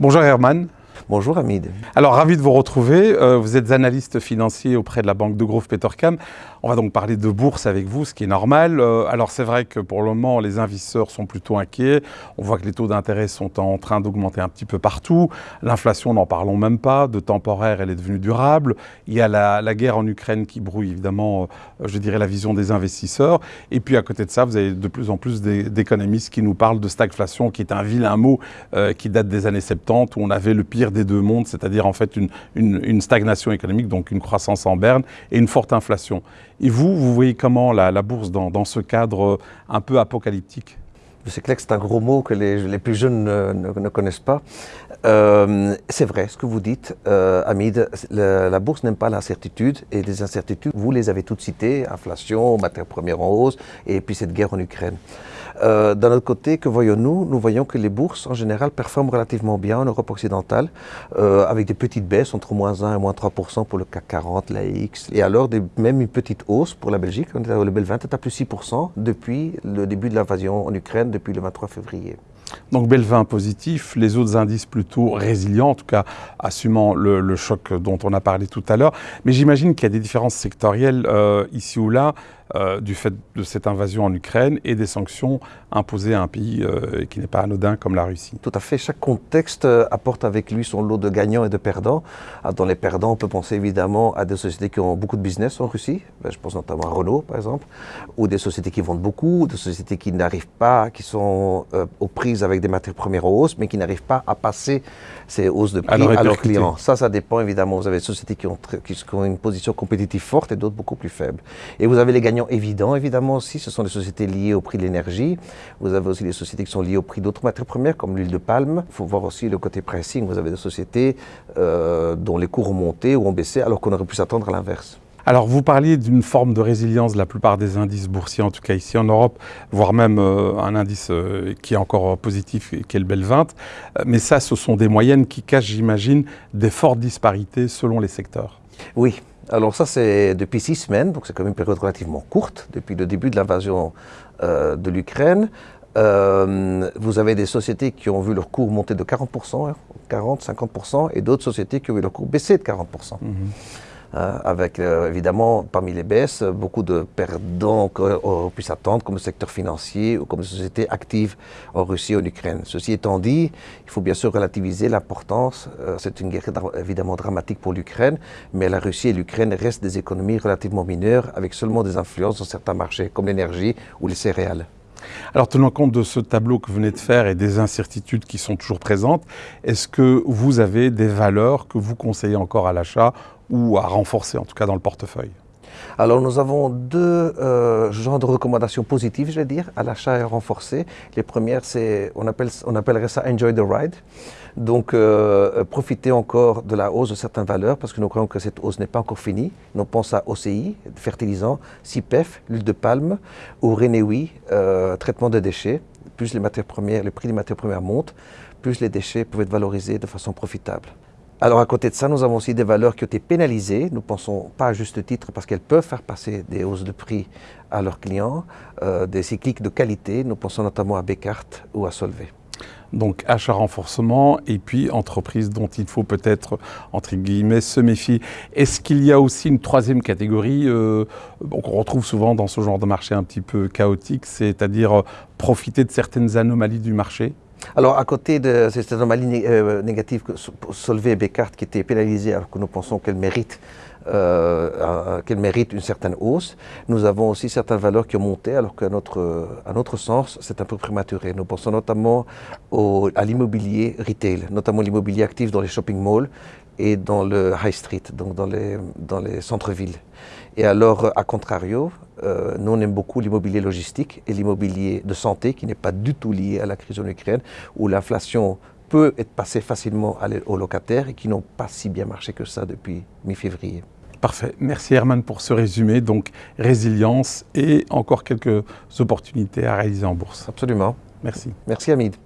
Bonjour Herman. Bonjour Hamid. Alors ravi de vous retrouver. Euh, vous êtes analyste financier auprès de la banque de Grove Petercam. On va donc parler de bourse avec vous, ce qui est normal. Euh, alors c'est vrai que pour le moment, les investisseurs sont plutôt inquiets. On voit que les taux d'intérêt sont en train d'augmenter un petit peu partout. L'inflation, n'en parlons même pas. De temporaire, elle est devenue durable. Il y a la, guerre en Ukraine qui brouille évidemment, euh, je dirais, la vision des investisseurs. Et puis à côté de ça, vous avez de plus en plus d'économistes qui nous parlent de stagflation, qui est un vilain mot qui date des années 70, où on avait le pire des deux mondes, c'est-à-dire en fait une, stagnation économique, donc une croissance en berne et une forte inflation. Et vous, vous voyez comment la, bourse dans, ce cadre un peu apocalyptique? C'est clair que c'est un gros mot que les, plus jeunes ne, connaissent pas. Euh, c'est vrai ce que vous dites, euh, Hamid. La, bourse n'aime pas l'incertitude et les incertitudes, vous les avez toutes citées inflation, matières premières en hausse et puis cette guerre en Ukraine. Euh, d'un autre côté, que voyons-nous? Nous voyons que les bourses, en général, performent relativement bien en Europe occidentale, euh, avec des petites baisses entre moins 1 et moins 3 pour le CAC 40, la X, et alors même une petite hausse pour la Belgique. Le Bel 20 est à plus 6 depuis le début de l'invasion en Ukraine, depuis le 23 février. Donc Belvin positif, les autres indices plutôt résilients, en tout cas assumant le, choc dont on a parlé tout à l'heure. Mais j'imagine qu'il y a des différences sectorielles euh, ici ou là. Euh, du fait de cette invasion en Ukraine et des sanctions imposées à un pays euh, qui n'est pas anodin comme la Russie. Tout à fait. Chaque contexte euh, apporte avec lui son lot de gagnants et de perdants. Ah, dans les perdants, on peut penser évidemment à des sociétés qui ont beaucoup de business en Russie. Ben, je pense notamment à Renault, par exemple, ou des sociétés qui vendent beaucoup, des sociétés qui n'arrivent pas, qui sont aux prises avec des matières premières en hausse, mais qui n'arrivent pas à passer ces hausses de prix à, leurs clients. Ça, ça dépend évidemment. Vous avez des sociétés qui ont, qui ont une position compétitive forte et d'autres beaucoup plus faibles. Et vous avez les gagnants évident, évidemment aussi, ce sont les sociétés liées au prix de l'énergie. Vous avez aussi les sociétés qui sont liées au prix d'autres matières premières, comme l'huile de palme. Il faut voir aussi le côté pricing. Vous avez des sociétés euh, dont les cours ont monté ou ont baissé, alors qu'on aurait pu s'attendre à l'inverse. Alors, vous parliez d'une forme de résilience de la plupart des indices boursiers, en tout cas ici en Europe, voire même euh, un indice euh, qui est encore positif, qui est le Bel 20. mais ça, ce sont des moyennes qui cachent, j'imagine, des fortes disparités selon les secteurs. Oui, alors ça, c'est depuis six semaines, donc c'est quand même une période relativement courte, depuis le début de l'invasion euh, de l'Ukraine. Euh, vous avez des sociétés qui ont vu leur cours monter de 40%, 40, 50%, et d'autres sociétés qui ont vu leur cours baisser de 40%. Euh, avec euh, évidemment parmi les baisses beaucoup de perdants qu'on pu s'attendre comme le secteur financier ou comme les sociétés actives en Russie et en Ukraine. Ceci étant dit, il faut bien sûr relativiser l'importance. Euh, c'est une guerre évidemment dramatique pour l'Ukraine, mais la Russie et l'Ukraine restent des économies relativement mineures avec seulement des influences dans certains marchés comme l'énergie ou les céréales. Alors, tenant compte de ce tableau que vous venez de faire et des incertitudes qui sont toujours présentes, est-ce que vous avez des valeurs que vous conseillez encore à l'achat ou à renforcer, en tout cas dans le portefeuille alors nous avons deux euh, genres de recommandations positives, je vais dire, à l'achat et renforcer. Les premières, c'est, on, appelle, on appellerait ça Enjoy the Ride. Donc euh, profiter encore de la hausse de certaines valeurs, parce que nous croyons que cette hausse n'est pas encore finie. On pense à OCI, fertilisant, CIPEF, l'huile de palme, ou Renewi, euh, traitement de déchets. Plus les matières premières, le prix des matières premières monte, plus les déchets peuvent être valorisés de façon profitable. Alors à côté de ça, nous avons aussi des valeurs qui ont été pénalisées. Nous pensons pas à juste titre parce qu'elles peuvent faire passer des hausses de prix à leurs clients, euh, des cycliques de qualité. Nous pensons notamment à Descartes ou à Solvay. Donc achat renforcement et puis entreprise dont il faut peut-être, entre guillemets, se méfier. Est-ce qu'il y a aussi une troisième catégorie euh, qu'on retrouve souvent dans ce genre de marché un petit peu chaotique, c'est-à-dire euh, profiter de certaines anomalies du marché? Alors, à côté de ces anomalies euh, négatives que Solvay et Descartes qui étaient pénalisées alors que nous pensons qu'elles méritent, euh, qu'elles méritent une certaine hausse, nous avons aussi certaines valeurs qui ont monté alors qu'à notre, à notre sens, c'est un peu prématuré. Nous pensons notamment au, à l'immobilier retail, notamment l'immobilier actif dans les shopping malls et dans le high street, donc dans les, dans les centres-villes. Et alors, à contrario, euh, nous on aime beaucoup l'immobilier logistique et l'immobilier de santé qui n'est pas du tout lié à la crise en Ukraine, où l'inflation peut être passée facilement aux locataires et qui n'ont pas si bien marché que ça depuis mi-février. Parfait. Merci Herman pour ce résumé. Donc résilience et encore quelques opportunités à réaliser en bourse. Absolument. Merci. Merci Hamid.